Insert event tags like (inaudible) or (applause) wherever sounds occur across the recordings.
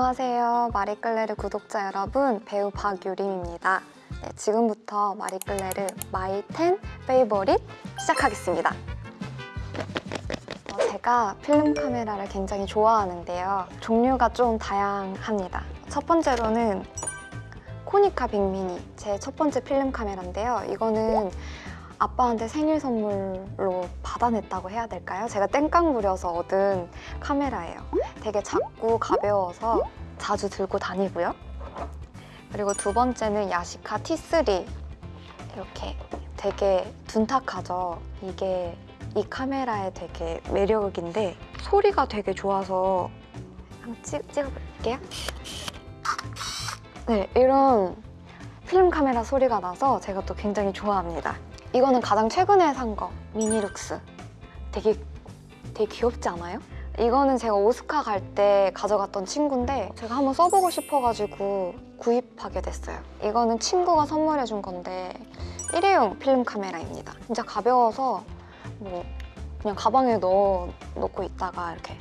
안녕하세요. 마리끌레르 구독자 여러분, 배우 박유림입니다. 네, 지금부터 마리끌레르 my 10 favorite 시작하겠습니다. 어, 제가 필름 카메라를 굉장히 좋아하는데요. 종류가 좀 다양합니다. 첫 번째로는 코니카 빅미니, 제 첫 번째 필름 카메라인데요. 이거는 아빠한테 생일 선물로 받아냈다고 해야 될까요? 제가 땡깡 부려서 얻은 카메라예요. 되게 작고 가벼워서 자주 들고 다니고요. 그리고 두 번째는 야시카 T3 이렇게 되게 둔탁하죠. 이게 이 카메라의 되게 매력인데 소리가 되게 좋아서 한번 찍, 찍어볼게요. 네, 이런 필름 카메라 소리가 나서 제가 또 굉장히 좋아합니다. 이거는 가장 최근에 산 거, 미니룩스. 되게, 되게 귀엽지 않아요? 이거는 제가 오스카 갈 때 가져갔던 친구인데 제가 한번 써보고 싶어가지고 구입하게 됐어요. 이거는 친구가 선물해준 건데 일회용 필름 카메라입니다. 진짜 가벼워서 뭐 그냥 가방에 넣어 놓고 있다가 이렇게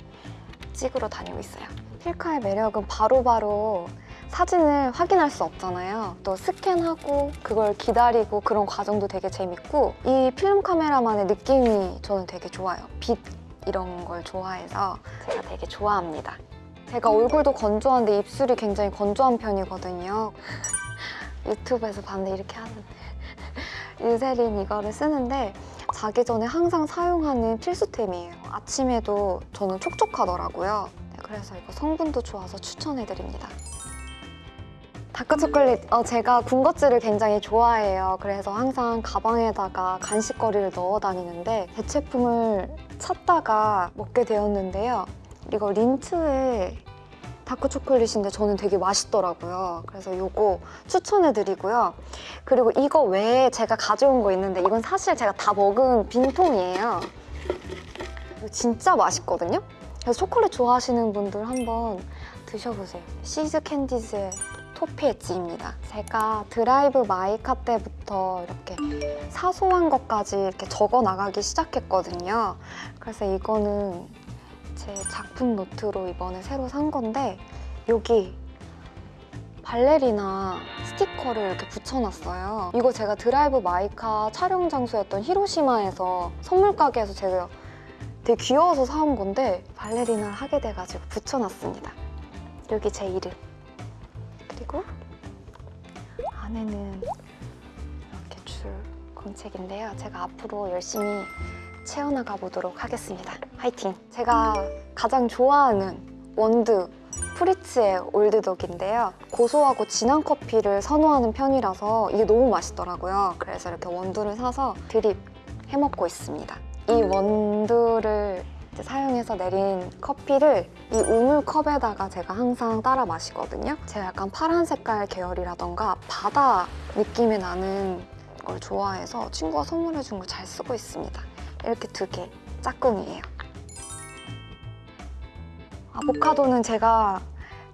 찍으러 다니고 있어요. 필카의 매력은 바로바로 사진을 확인할 수 없잖아요. 또 스캔하고 그걸 기다리고 그런 과정도 되게 재밌고 이 필름 카메라만의 느낌이 저는 되게 좋아요. 빛 이런 걸 좋아해서 제가 되게 좋아합니다. 제가 얼굴도 건조한데 입술이 굉장히 건조한 편이거든요. (laughs) 유튜브에서 봤는데 이렇게 하는 (laughs) 유세린 이거를 쓰는데 자기 전에 항상 사용하는 필수템이에요. 아침에도 저는 촉촉하더라고요. 네, 그래서 이거 성분도 좋아서 추천해드립니다. 다크초콜릿, 어, 제가 군것질을 굉장히 좋아해요. 그래서 항상 가방에다가 간식거리를 넣어 다니는데 대체품을 찾다가 먹게 되었는데요. 이거 린츠의 다크초콜릿인데 저는 되게 맛있더라고요. 그래서 이거 추천해드리고요. 그리고 이거 외에 제가 가져온 거 있는데 이건 사실 제가 다 먹은 빈통이에요. 이거 진짜 맛있거든요? 그래서 초콜릿 좋아하시는 분들 한번 드셔보세요. See's Candies의 Toffee-ettes입니다. 제가 드라이브 마이카 때부터 이렇게 사소한 것까지 이렇게 적어 나가기 시작했거든요. 그래서 이거는 제 작품 노트로 이번에 새로 산 건데 여기 발레리나 스티커를 이렇게 붙여놨어요. 이거 제가 드라이브 마이카 촬영 장소였던 히로시마에서 선물 가게에서 제가 되게 귀여워서 사온 건데 발레리나를 하게 돼가지고 붙여놨습니다. 여기 제 이름. 안에는 이렇게 줄 공책인데요. 제가 앞으로 열심히 채워나가 보도록 하겠습니다. 화이팅! 제가 가장 좋아하는 원두 프리츠의 올드독인데요. 고소하고 진한 커피를 선호하는 편이라서 이게 너무 맛있더라고요. 그래서 이렇게 원두를 사서 드립 해먹고 있습니다. 이 원두를 이제 사용해서 내린 커피를 이 우물컵에다가 제가 항상 따라 마시거든요. 제가 약간 파란 색깔 계열이라던가 바다 느낌이 나는 걸 좋아해서 친구가 선물해준 걸 잘 쓰고 있습니다. 이렇게 두 개, 짝꿍이에요. 아보카도는 제가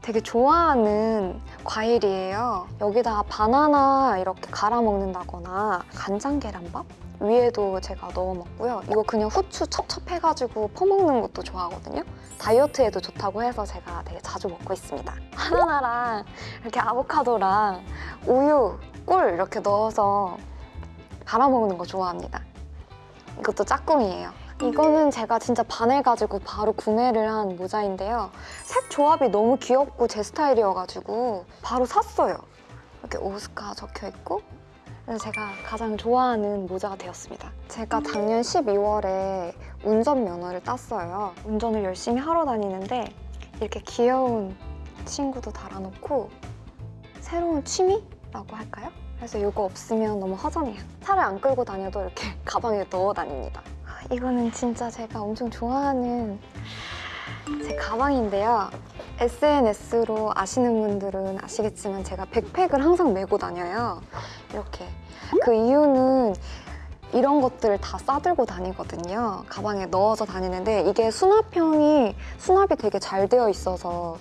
되게 좋아하는 과일이에요. 여기다가 바나나 이렇게 갈아 먹는다거나 간장 계란밥 위에도 제가 넣어 먹고요. 이거 그냥 후추 첩첩해가지고 퍼먹는 것도 좋아하거든요. 다이어트에도 좋다고 해서 제가 되게 자주 먹고 있습니다. 바나나랑 이렇게 아보카도랑 우유, 꿀 이렇게 넣어서 갈아 먹는 거 좋아합니다. 이것도 짝꿍이에요. 이거는 제가 진짜 반해가지고 바로 구매를 한 모자인데요. 색 조합이 너무 귀엽고 제 스타일이어가지고 바로 샀어요. 이렇게 오스카 적혀있고 그래서 제가 가장 좋아하는 모자가 되었습니다. 제가 작년 12월에 운전면허를 땄어요. 운전을 열심히 하러 다니는데 이렇게 귀여운 친구도 달아놓고 새로운 취미라고 할까요? 그래서 이거 없으면 너무 허전해요. 차를 안 끌고 다녀도 이렇게 (laughs) 가방에 넣어 다닙니다. 이거는 진짜 제가 엄청 좋아하는 제 가방인데요. SNS로 아시는 분들은 아시겠지만 제가 백팩을 항상 메고 다녀요. 이렇게. 그 이유는 이런 것들을 다 싸들고 다니거든요. 가방에 넣어서 다니는데 이게 수납형이 수납이 되게 잘 되어 있어서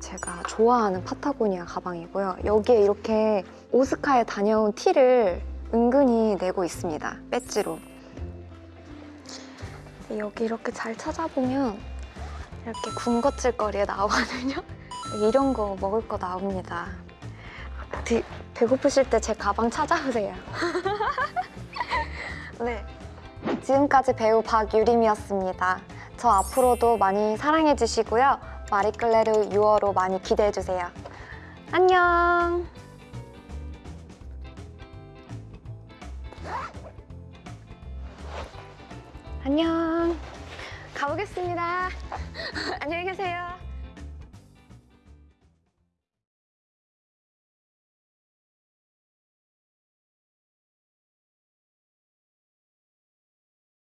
제가 좋아하는 파타고니아 가방이고요. 여기에 이렇게 오스카에 다녀온 티를 은근히 내고 있습니다. 배지로. 여기 이렇게 잘 찾아보면 이렇게 군것질거리에 나오거든요. (laughs) 이런 거 먹을 거 나옵니다. 드- 배고프실 때 제 가방 찾아오세요. (laughs) 네. 지금까지 배우 박유림이었습니다. 저 앞으로도 많이 사랑해 주시고요. 마리끌레르 6월호 많이 기대해 주세요. 안녕. 안녕. 가보겠습니다. (laughs) 안녕히 계세요.